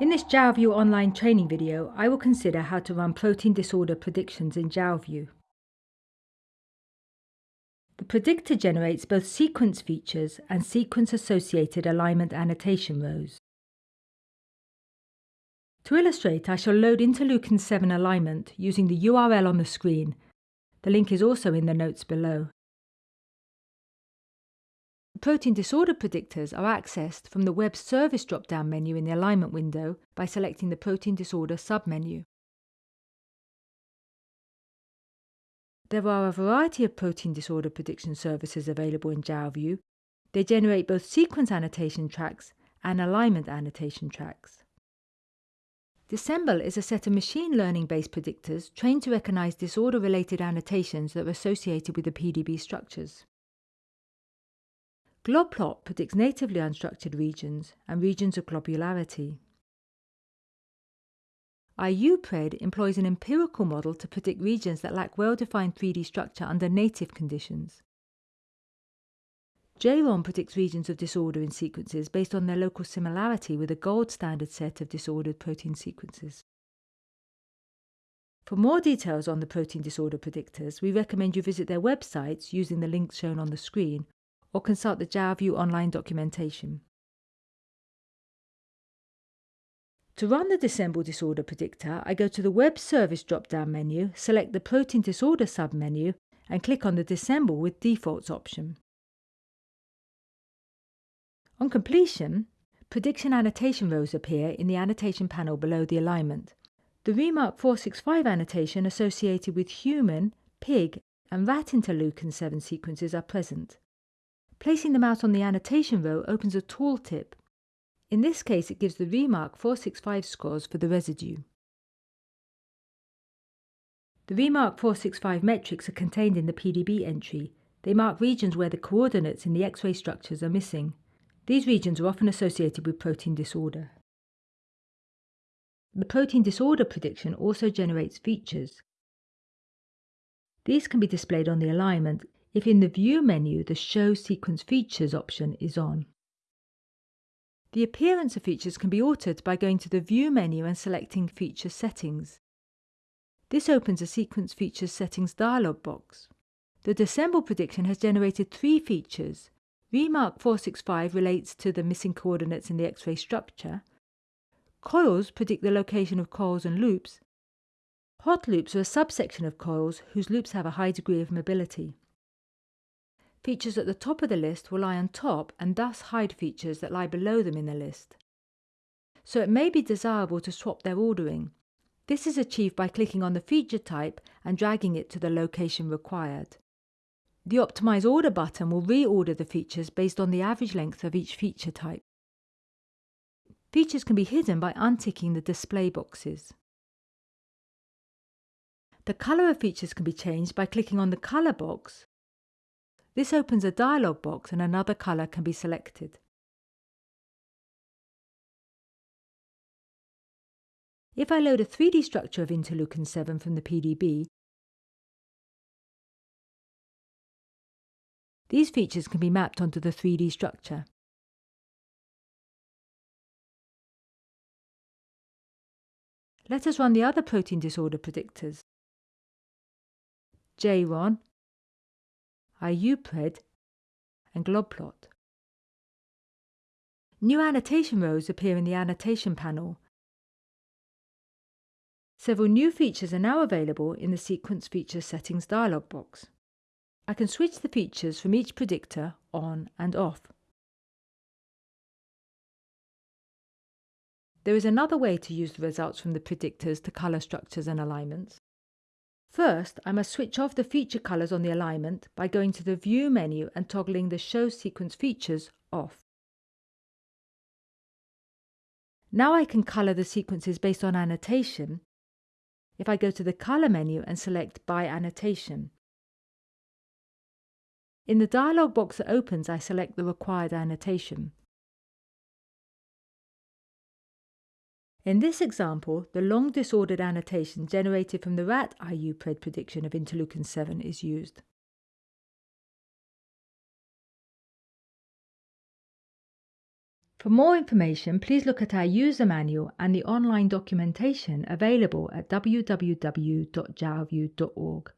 In this Jalview online training video, I will consider how to run protein disorder predictions in Jalview. The predictor generates both sequence features and sequence-associated alignment annotation rows. To illustrate, I shall load interleukin 7 alignment using the URL on the screen. The link is also in the notes below. Protein disorder predictors are accessed from the Web Service drop-down menu in the Alignment window by selecting the Protein Disorder submenu. There are a variety of protein disorder prediction services available in Jalview. They generate both sequence annotation tracks and alignment annotation tracks. DisEMBL is a set of machine learning-based predictors trained to recognize disorder-related annotations that are associated with the PDB structures. GlobPlot predicts natively unstructured regions and regions of globularity. IUPRED employs an empirical model to predict regions that lack well-defined 3D structure under native conditions. JRonn predicts regions of disorder in sequences based on their local similarity with a gold standard set of disordered protein sequences. For more details on the protein disorder predictors, we recommend you visit their websites using the links shown on the screen or consult the Jalview online documentation. To run the DisEMBL Disorder Predictor, I go to the Web Service drop-down menu, select the Protein Disorder submenu, and click on the DisEMBL with Defaults option. On completion, prediction annotation rows appear in the annotation panel below the alignment. The Remark 465 annotation associated with human, pig, and rat interleukin 7 sequences are present. Placing them out on the annotation row opens a tooltip. In this case, it gives the Remark 465 scores for the residue. The Remark 465 metrics are contained in the PDB entry. They mark regions where the coordinates in the X-ray structures are missing. These regions are often associated with protein disorder. The protein disorder prediction also generates features. These can be displayed on the alignment if in the View menu the Show Sequence Features option is on. The appearance of features can be altered by going to the View menu and selecting Feature Settings. This opens a Sequence Features Settings dialog box. The DisEMBL prediction has generated three features. Remark 465 relates to the missing coordinates in the X-ray structure. Coils predict the location of coils and loops. Hot loops are a subsection of coils whose loops have a high degree of mobility. Features at the top of the list will lie on top and thus hide features that lie below them in the list. So it may be desirable to swap their ordering. This is achieved by clicking on the feature type and dragging it to the location required. The Optimize Order button will reorder the features based on the average length of each feature type. Features can be hidden by unticking the display boxes. The colour of features can be changed by clicking on the colour box this opens a dialog box and another colour can be selected. If I load a 3D structure of interleukin 7 from the PDB, these features can be mapped onto the 3D structure. Let us run the other protein disorder predictors. JRonn IUPRED, and GlobPlot. New annotation rows appear in the annotation panel. Several new features are now available in the Sequence Features Settings dialog box. I can switch the features from each predictor on and off. There is another way to use the results from the predictors to colour structures and alignments. First, I must switch off the feature colors on the alignment by going to the View menu and toggling the Show Sequence Features off. Now I can color the sequences based on annotation if I go to the Color menu and select By Annotation. In the dialog box that opens, I select the required annotation. In this example, the long disordered annotation generated from the rat IUPRED prediction of interleukin 7 is used. For more information, please look at our user manual and the online documentation available at www.jalview.org.